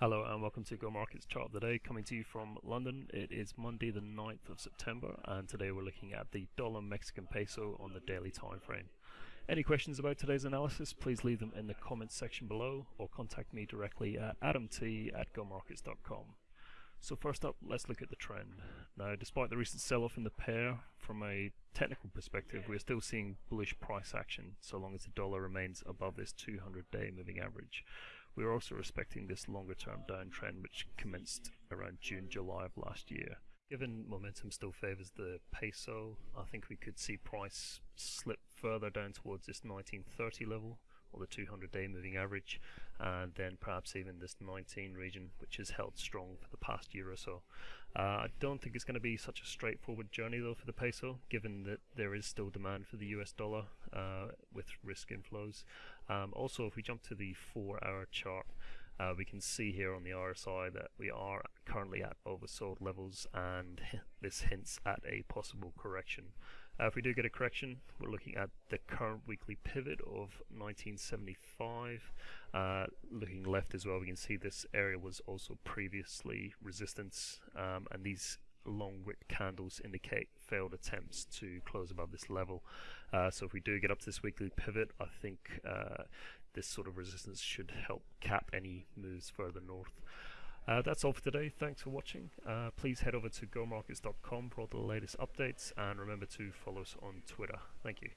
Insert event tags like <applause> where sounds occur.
Hello and welcome to Go Markets Chart of the Day, coming to you from London. It is Monday the 9th of September and today we're looking at the dollar Mexican peso on the daily time frame. Any questions about today's analysis, please leave them in the comments section below or contact me directly at adamt at gomarkets.com. So first up, let's look at the trend. Now, despite the recent sell-off in the pair, from a technical perspective, we're still seeing bullish price action so long as the dollar remains above this 200-day moving average. We're also respecting this longer term downtrend which commenced around June, July of last year. Given momentum still favours the peso, I think we could see price slip further down towards this 1930 level or the 200 day moving average and then perhaps even this 19 region which has held strong for the past year or so. Uh, I don't think it's going to be such a straightforward journey though for the peso given that there is still demand for the US dollar uh, with risk inflows. Um, also if we jump to the 4 hour chart uh, we can see here on the RSI that we are currently at oversold levels and <laughs> this hints at a possible correction. Uh, if we do get a correction, we're looking at the current weekly pivot of 1975. Uh, looking left as well, we can see this area was also previously resistance, um, and these long wick candles indicate failed attempts to close above this level. Uh, so if we do get up to this weekly pivot, I think uh, this sort of resistance should help cap any moves further north. Uh, that's all for today. Thanks for watching. Uh, please head over to gomarkets.com for all the latest updates and remember to follow us on Twitter. Thank you.